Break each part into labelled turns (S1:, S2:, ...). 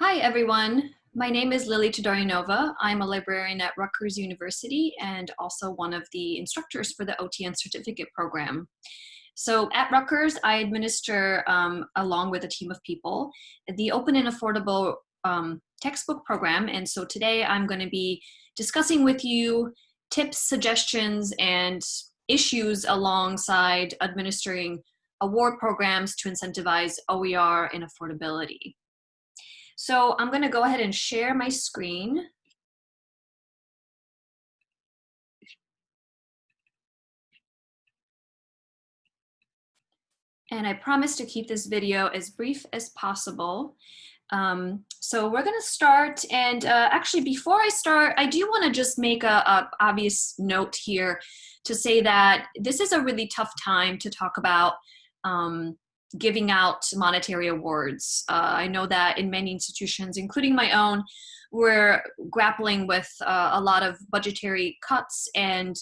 S1: Hi, everyone. My name is Lily Todorinova. I'm a librarian at Rutgers University and also one of the instructors for the OTN certificate program. So at Rutgers, I administer, um, along with a team of people, the open and affordable um, textbook program. And so today I'm going to be discussing with you tips, suggestions, and issues alongside administering award programs to incentivize OER and affordability. So I'm gonna go ahead and share my screen. And I promise to keep this video as brief as possible. Um, so we're gonna start and uh, actually before I start, I do wanna just make a, a obvious note here to say that this is a really tough time to talk about um, giving out monetary awards. Uh, I know that in many institutions, including my own, we're grappling with uh, a lot of budgetary cuts and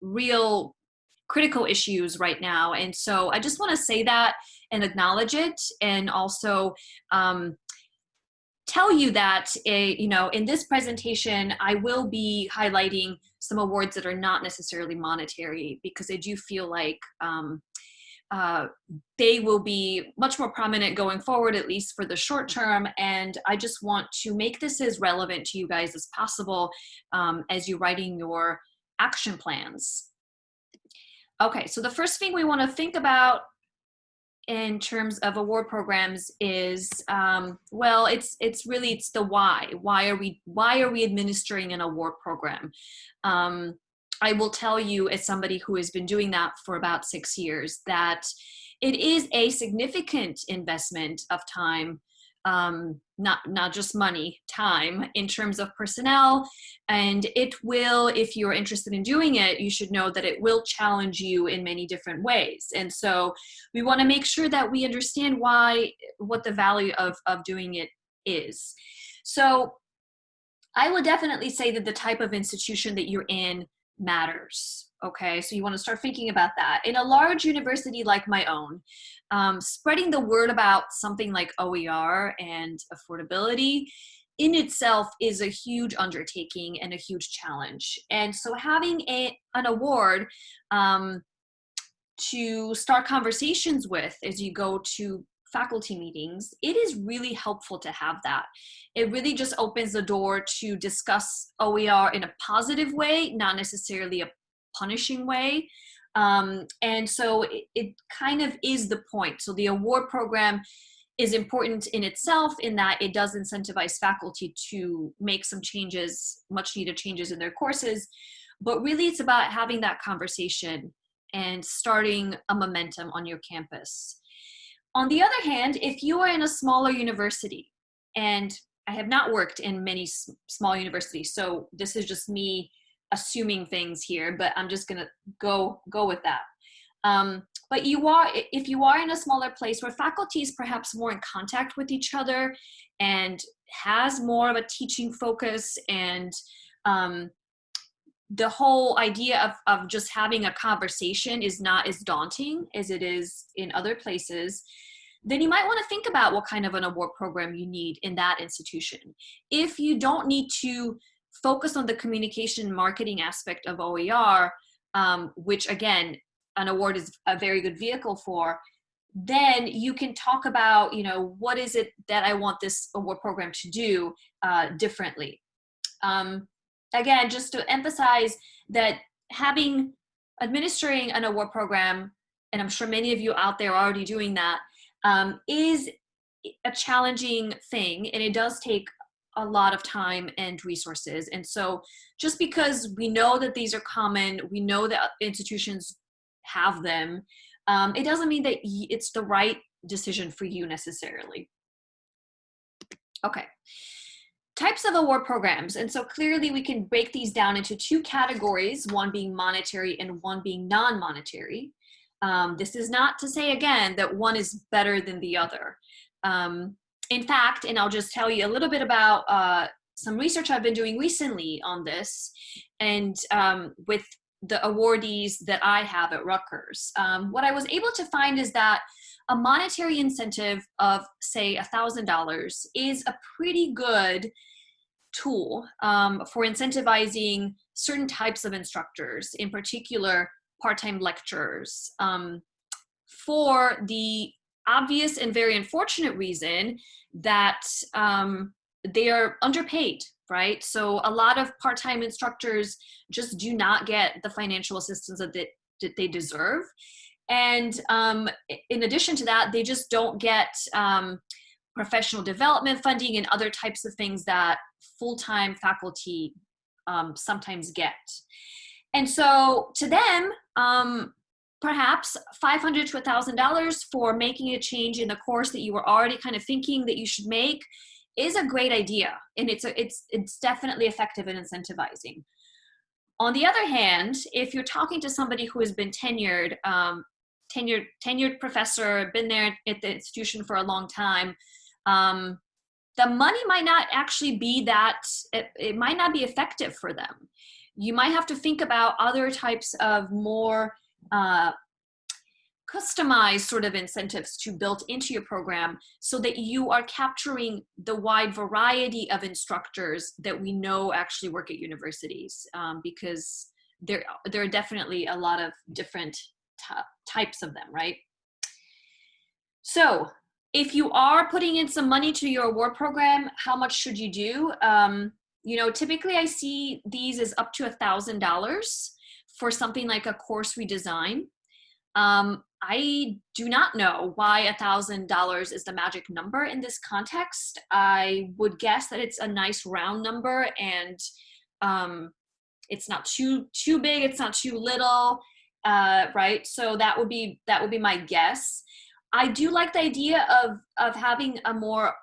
S1: real critical issues right now. And so I just want to say that and acknowledge it and also um, tell you that, a, you know, in this presentation, I will be highlighting some awards that are not necessarily monetary because I do feel like um, uh, they will be much more prominent going forward, at least for the short term. And I just want to make this as relevant to you guys as possible um, as you're writing your action plans. Okay, so the first thing we want to think about in terms of award programs is um, well it's it's really it's the why why are we why are we administering an award program um, I will tell you as somebody who has been doing that for about six years that it is a significant investment of time um, not not just money time in terms of personnel. And it will if you're interested in doing it you should know that it will challenge you in many different ways. And so we want to make sure that we understand why what the value of of doing it is. So I would definitely say that the type of institution that you're in matters. Okay, so you want to start thinking about that. In a large university like my own, um, spreading the word about something like OER and affordability in itself is a huge undertaking and a huge challenge. And so having a, an award um, to start conversations with as you go to faculty meetings, it is really helpful to have that. It really just opens the door to discuss OER in a positive way, not necessarily a punishing way. Um, and so it, it kind of is the point. So the award program is important in itself in that it does incentivize faculty to make some changes, much needed changes in their courses. But really it's about having that conversation and starting a momentum on your campus. On the other hand, if you are in a smaller university, and I have not worked in many small universities, so this is just me assuming things here, but I'm just gonna go go with that. Um, but you are, if you are in a smaller place where faculty is perhaps more in contact with each other and has more of a teaching focus and um, the whole idea of, of just having a conversation is not as daunting as it is in other places, then you might want to think about what kind of an award program you need in that institution. If you don't need to focus on the communication marketing aspect of OER, um, which again, an award is a very good vehicle for, then you can talk about, you know, what is it that I want this award program to do uh, differently. Um, again, just to emphasize that having administering an award program, and I'm sure many of you out there are already doing that, um, is a challenging thing and it does take a lot of time and resources. And so just because we know that these are common, we know that institutions have them, um, it doesn't mean that it's the right decision for you necessarily. Okay. Types of award programs. And so clearly we can break these down into two categories, one being monetary and one being non-monetary. Um, this is not to say again that one is better than the other. Um, in fact, and I'll just tell you a little bit about uh, some research I've been doing recently on this and um, with the awardees that I have at Rutgers. Um, what I was able to find is that a monetary incentive of say a thousand dollars is a pretty good tool um, for incentivizing certain types of instructors, in particular part-time lecturers, um, for the obvious and very unfortunate reason that um, they are underpaid, right? So a lot of part-time instructors just do not get the financial assistance that they, that they deserve. And um, in addition to that, they just don't get um, professional development funding and other types of things that full-time faculty um, sometimes get. And so to them, um, perhaps 500 to $1,000 for making a change in the course that you were already kind of thinking that you should make is a great idea. And it's, a, it's, it's definitely effective in incentivizing. On the other hand, if you're talking to somebody who has been tenured, um, tenured, tenured professor, been there at the institution for a long time, um, the money might not actually be that, it, it might not be effective for them. You might have to think about other types of more uh, customized sort of incentives to build into your program so that you are capturing the wide variety of instructors that we know actually work at universities um, because there, there are definitely a lot of different types of them, right? So if you are putting in some money to your award program, how much should you do? Um, you know, typically I see these as up to a thousand dollars for something like a course redesign. Um, I do not know why a thousand dollars is the magic number in this context. I would guess that it's a nice round number and um, it's not too too big, it's not too little, uh, right? So that would be that would be my guess. I do like the idea of of having a more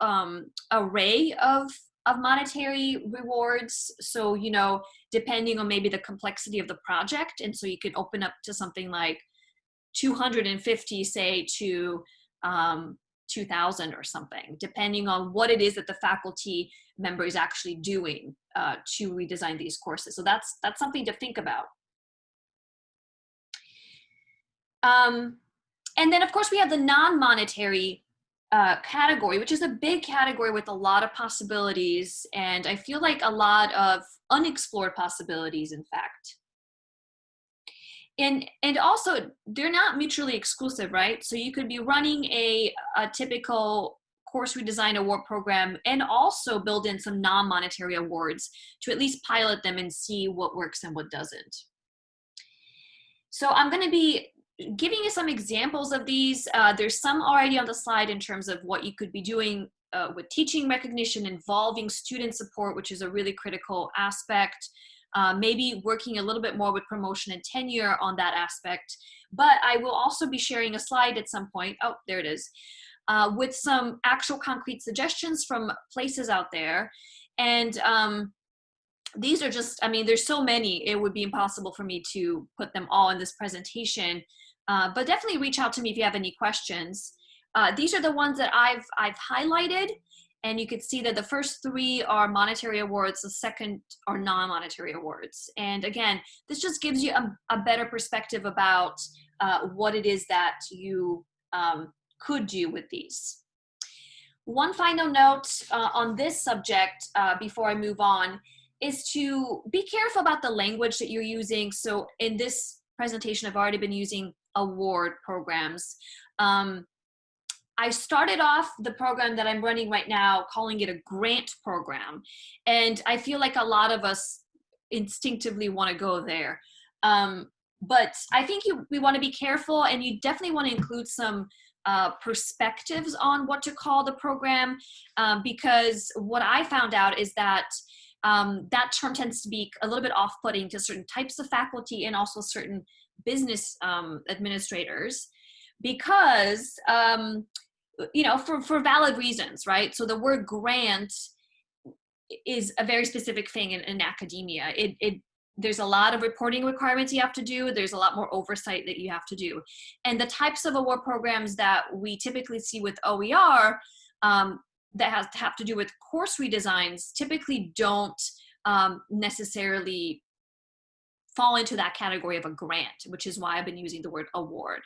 S1: um, array of of monetary rewards. So you know, depending on maybe the complexity of the project, and so you could open up to something like 250, say to um, 2000 or something, depending on what it is that the faculty member is actually doing uh, to redesign these courses. So that's that's something to think about. Um, and then of course we have the non-monetary uh, category, which is a big category with a lot of possibilities. And I feel like a lot of unexplored possibilities, in fact. And, and also they're not mutually exclusive, right? So you could be running a, a typical course redesign award program and also build in some non-monetary awards to at least pilot them and see what works and what doesn't. So I'm going to be giving you some examples of these. Uh, there's some already on the slide in terms of what you could be doing uh, with teaching recognition involving student support, which is a really critical aspect. Uh, maybe working a little bit more with promotion and tenure on that aspect. But I will also be sharing a slide at some point. Oh, there it is. Uh, with some actual concrete suggestions from places out there. And um, these are just, I mean, there's so many, it would be impossible for me to put them all in this presentation. Uh, but definitely reach out to me if you have any questions. Uh, these are the ones that I've, I've highlighted and you can see that the first three are monetary awards, the second are non-monetary awards. And again, this just gives you a, a better perspective about uh, what it is that you um, could do with these. One final note uh, on this subject uh, before I move on is to be careful about the language that you're using. So in this presentation, I've already been using award programs. Um, I started off the program that I'm running right now calling it a grant program. And I feel like a lot of us instinctively want to go there. Um, but I think you, we want to be careful and you definitely want to include some uh, perspectives on what to call the program um, because what I found out is that um, that term tends to be a little bit off-putting to certain types of faculty and also certain business um, administrators because um, you know for for valid reasons right? So the word grant is a very specific thing in, in academia. It, it there's a lot of reporting requirements you have to do. There's a lot more oversight that you have to do. And the types of award programs that we typically see with oer um, that has to have to do with course redesigns typically don't um, necessarily fall into that category of a grant, which is why I've been using the word award.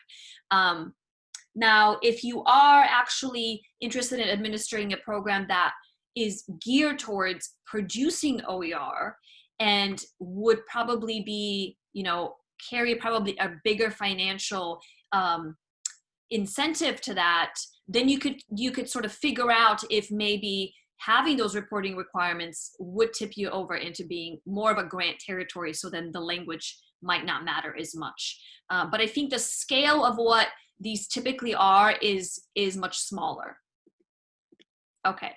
S1: Um, Now, if you are actually interested in administering a program that is geared towards producing OER and would probably be, you know, carry probably a bigger financial um, incentive to that, then you could you could sort of figure out if maybe having those reporting requirements would tip you over into being more of a grant territory so then the language might not matter as much. Uh, but I think the scale of what these typically are is, is much smaller. Okay,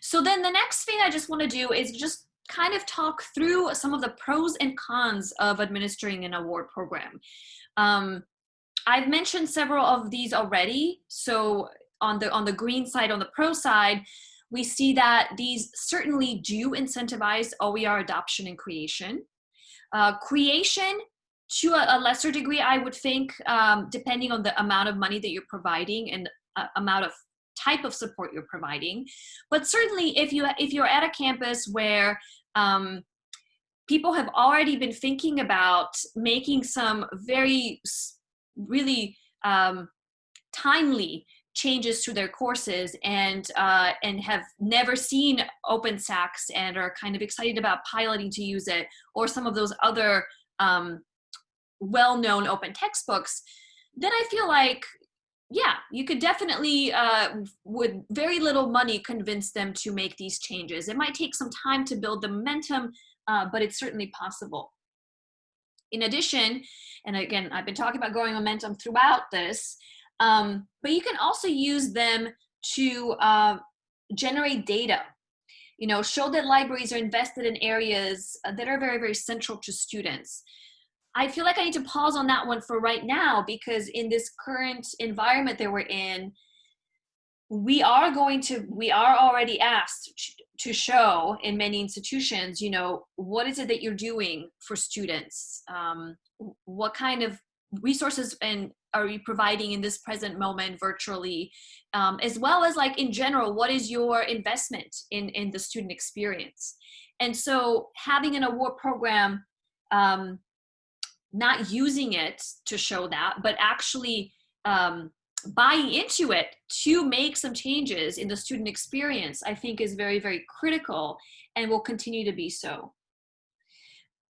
S1: so then the next thing I just wanna do is just kind of talk through some of the pros and cons of administering an award program. Um, I've mentioned several of these already. So on the, on the green side, on the pro side, we see that these certainly do incentivize OER adoption and creation. Uh, creation to a, a, lesser degree, I would think, um, depending on the amount of money that you're providing and uh, amount of type of support you're providing. But certainly if, you, if you're at a campus where um, people have already been thinking about making some very, really um, timely changes to their courses and uh, and have never seen OpenStax and are kind of excited about piloting to use it or some of those other um, well-known open textbooks, then I feel like, yeah, you could definitely, uh, with very little money, convince them to make these changes. It might take some time to build the momentum, uh, but it's certainly possible. In addition, and again, I've been talking about growing momentum throughout this, um, but you can also use them to uh, generate data. You know, show that libraries are invested in areas that are very, very central to students. I feel like I need to pause on that one for right now because in this current environment that we're in, we are going to, we are already asked to show in many institutions, you know, what is it that you're doing for students? Um, what kind of resources and are you providing in this present moment virtually um, as well as like in general what is your investment in in the student experience and so having an award program um, not using it to show that, but actually um, buying into it to make some changes in the student experience, I think is very, very critical and will continue to be so.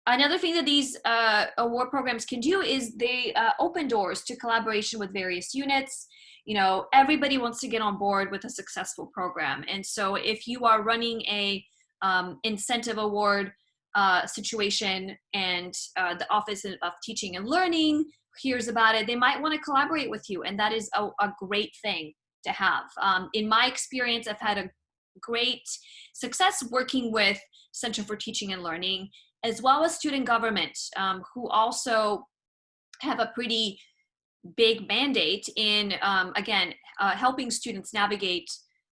S1: Another thing that these uh, award programs can do is they uh, open doors to collaboration with various units. You know, everybody wants to get on board with a successful program. And so if you are running a um, incentive award uh, situation and uh, the Office of Teaching and Learning hears about it, they might want to collaborate with you, and that is a, a great thing to have. Um, in my experience, I've had a great success working with Center for Teaching and Learning, as well as student government, um, who also have a pretty big mandate in, um, again, uh, helping students navigate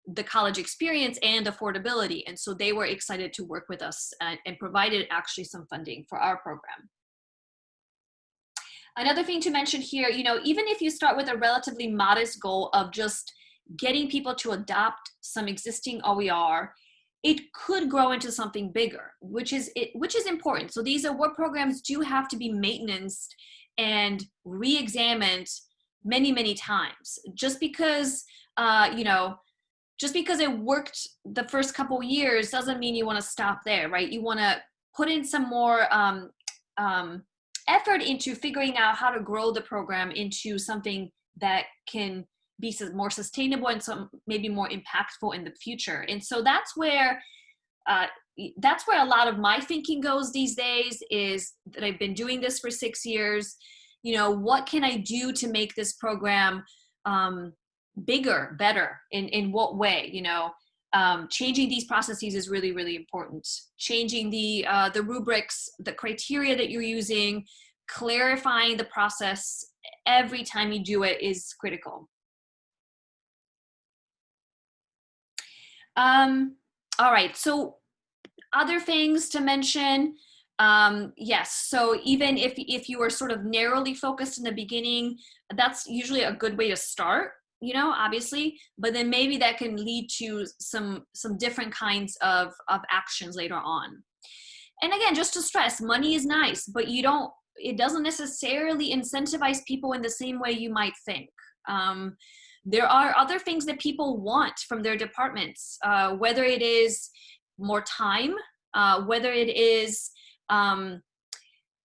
S1: the college experience and affordability. And so they were excited to work with us and, and provided actually some funding for our program. Another thing to mention here, you know, even if you start with a relatively modest goal of just getting people to adopt some existing OER, it could grow into something bigger, which is it, which is important. So these award programs do have to be maintained and re-examined many, many times. Just because, uh, you know, just because it worked the first couple years doesn't mean you want to stop there, right? You want to put in some more um, um, effort into figuring out how to grow the program into something that can be more sustainable and some maybe more impactful in the future. And so that's where uh, that's where a lot of my thinking goes these days is that I've been doing this for six years. You know, what can I do to make this program um, bigger, better? In, in what way, you know? Um, changing these processes is really, really important. Changing the, uh, the rubrics, the criteria that you're using, clarifying the process every time you do it is critical. Um, all right, so other things to mention, um, yes, so even if, if you are sort of narrowly focused in the beginning, that's usually a good way to start you know obviously but then maybe that can lead to some some different kinds of of actions later on. And again just to stress money is nice but you don't it doesn't necessarily incentivize people in the same way you might think. Um, there are other things that people want from their departments, uh, whether it is more time, uh, whether it is um,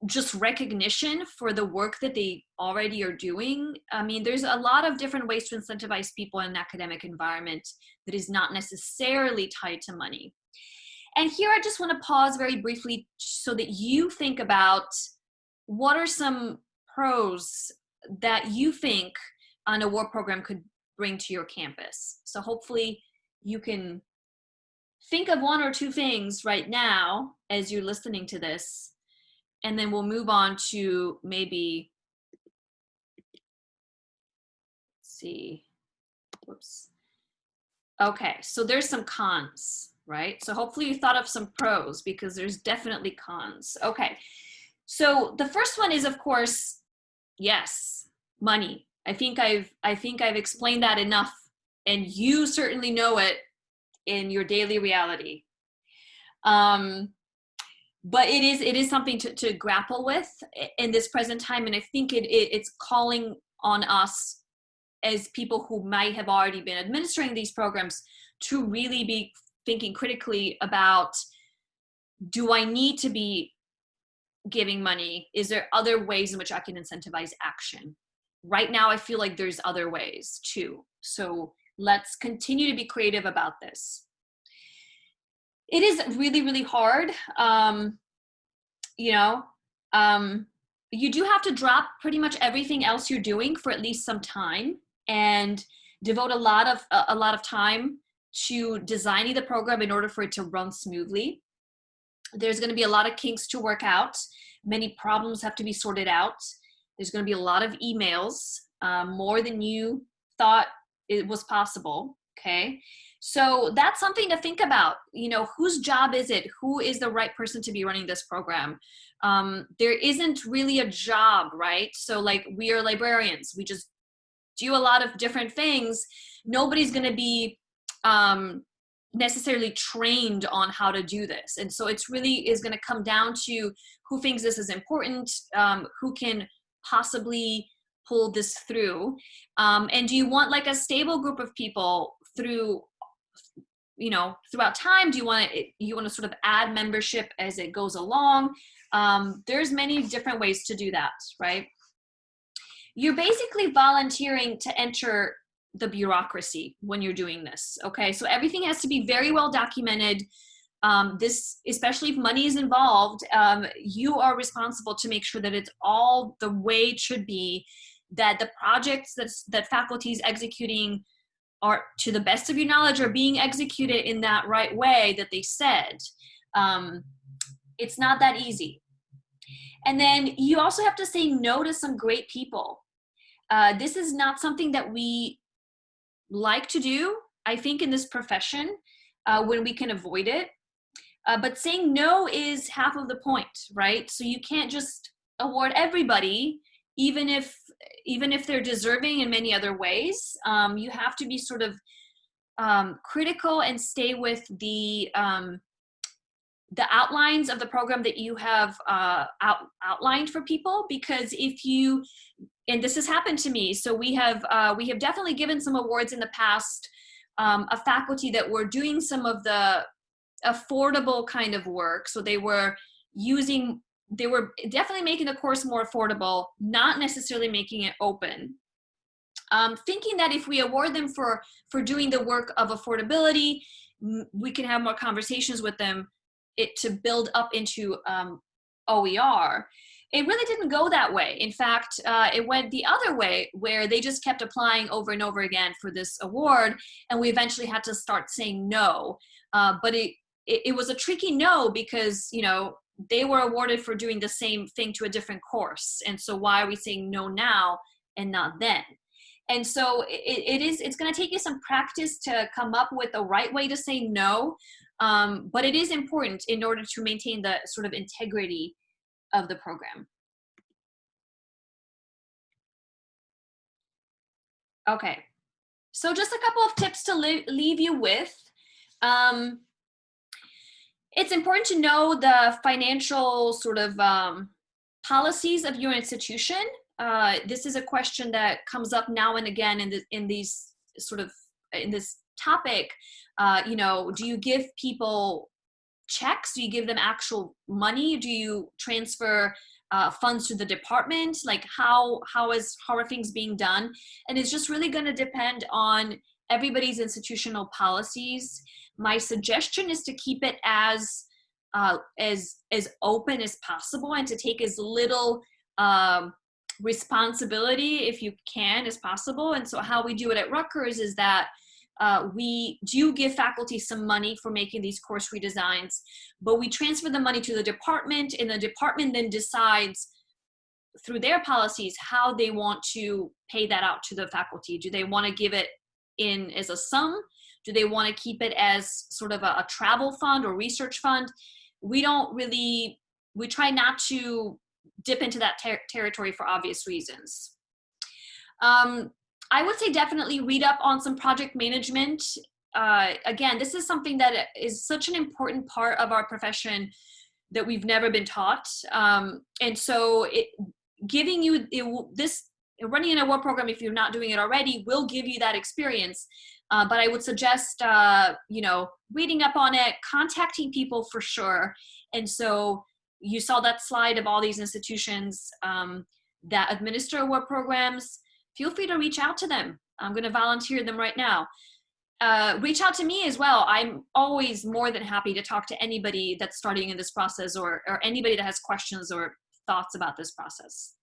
S1: just recognition for the work that they already are doing. I mean, there's a lot of different ways to incentivize people in an academic environment that is not necessarily tied to money. And here I just want to pause very briefly so that you think about what are some pros that you think an award program could bring to your campus. So hopefully you can think of one or two things right now as you're listening to this, and then we'll move on to maybe, see, whoops. Okay, so there's some cons, right? So hopefully you thought of some pros because there's definitely cons. Okay, so the first one is of course, yes, money. I think I've I think I've explained that enough and you certainly know it in your daily reality. Um, but it is it is something to, to grapple with in this present time and I think it, it it's calling on us as people who might have already been administering these programs to really be thinking critically about do I need to be giving money? Is there other ways in which I can incentivize action? Right now I feel like there's other ways too. So let's continue to be creative about this. It is really, really hard. Um, you know, um, you do have to drop pretty much everything else you're doing for at least some time and devote a lot of a lot of time to designing the program in order for it to run smoothly. There's going to be a lot of kinks to work out. Many problems have to be sorted out. There's going to be a lot of emails, um, more than you thought it was possible. Okay. So that's something to think about. You know, whose job is it? Who is the right person to be running this program? Um, there isn't really a job, right? So like we are librarians, we just do a lot of different things. Nobody's going to be um, necessarily trained on how to do this. And so it's really is going to come down to who thinks this is important, um, who can possibly pull this through? Um, and do you want like a stable group of people through, you know, throughout time? Do you want to, you want to sort of add membership as it goes along? Um, there's many different ways to do that, right? You're basically volunteering to enter the bureaucracy when you're doing this, okay? So everything has to be very well documented um, this, especially if money is involved, um, you are responsible to make sure that it's all the way it should be, that the projects that's, that faculty is executing are, to the best of your knowledge, are being executed in that right way that they said. Um, it's not that easy. And then you also have to say no to some great people. Uh, this is not something that we like to do, I think, in this profession uh, when we can avoid it. Uh, but saying no is half of the point, right? So you can't just award everybody, even if even if they're deserving in many other ways. Um, you have to be sort of um, critical and stay with the um, the outlines of the program that you have uh, out, outlined for people because if you and this has happened to me so we have uh, we have definitely given some awards in the past um, a faculty that were doing some of the affordable kind of work. So they were using, they were definitely making the course more affordable, not necessarily making it open. Um, thinking that if we award them for, for doing the work of affordability, we can have more conversations with them it to build up into um, OER. It really didn't go that way. In fact, uh, it went the other way where they just kept applying over and over again for this award and we eventually had to start saying no. Uh, but it, it, it was a tricky no because, you know, they were awarded for doing the same thing to a different course. And so why are we saying no now and not then? And so it, it is, it's gonna take you some practice to come up with the right way to say no, um, but it is important in order to maintain the sort of integrity of the program. Okay, so just a couple of tips to leave you with. Um, it's important to know the financial sort of um, policies of your institution. uh, this is a question that comes up now and again in, the, in these sort of, in this topic, uh, you know, do you give people checks? Do you give them actual money? Do you transfer uh, funds to the department? Like how, how is, how are things being done? And it's just really gonna depend on everybody's institutional policies. My suggestion is to keep it as, uh, as, as open as possible and to take as little um, responsibility if you can as possible. And so how we do it at Rutgers is that uh, we do give faculty some money for making these course redesigns, but we transfer the money to the department and the department then decides through their policies how they want to pay that out to the faculty. Do they want to give it in as a sum? Do they want to keep it as sort of a, a travel fund or research fund? We don't really, we try not to dip into that ter territory for obvious reasons. Um, I would say definitely read up on some project management. Uh, again, this is something that is such an important part of our profession that we've never been taught. Um, and so it, giving you it, this, running an award program, if you're not doing it already, will give you that experience. Uh, but I would suggest, uh, you know, reading up on it, contacting people for sure. And so you saw that slide of all these institutions um, that administer award programs feel free to reach out to them. I'm going to volunteer them right now. Uh, reach out to me as well. I'm always more than happy to talk to anybody that's starting in this process or, or anybody that has questions or thoughts about this process.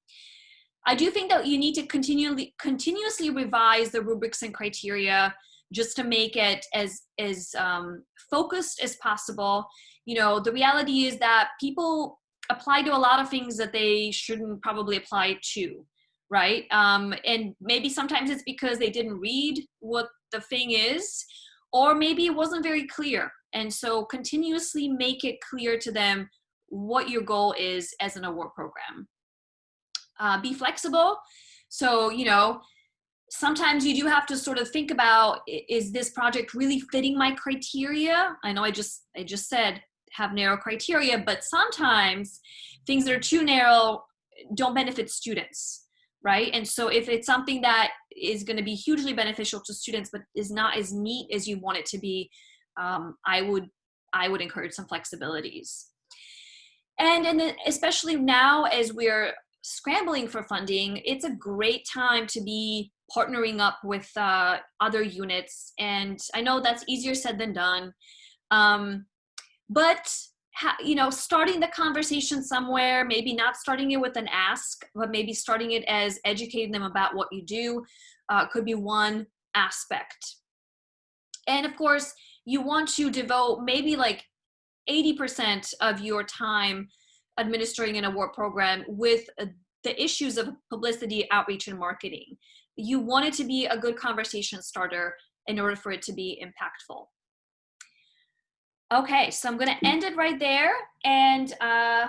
S1: I do think that you need to continually continuously revise the rubrics and criteria just to make it as as um, focused as possible. You know, the reality is that people apply to a lot of things that they shouldn't probably apply to right? Um, and maybe sometimes it's because they didn't read what the thing is, or maybe it wasn't very clear. And so continuously make it clear to them what your goal is as an award program. Uh, be flexible. So, you know, sometimes you do have to sort of think about, is this project really fitting my criteria? I know I just, I just said have narrow criteria, but sometimes things that are too narrow don't benefit students right? And so if it's something that is going to be hugely beneficial to students, but is not as neat as you want it to be, um, I would I would encourage some flexibilities. And, and especially now as we're scrambling for funding, it's a great time to be partnering up with uh, other units. And I know that's easier said than done. Um, but you know, starting the conversation somewhere, maybe not starting it with an ask, but maybe starting it as educating them about what you do uh, could be one aspect. And of course, you want to devote maybe like 80% of your time administering an award program with uh, the issues of publicity, outreach, and marketing. You want it to be a good conversation starter in order for it to be impactful. Okay, so I'm gonna end it right there and uh,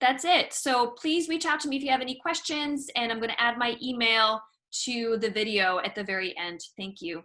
S1: that's it. So please reach out to me if you have any questions and I'm gonna add my email to the video at the very end. Thank you.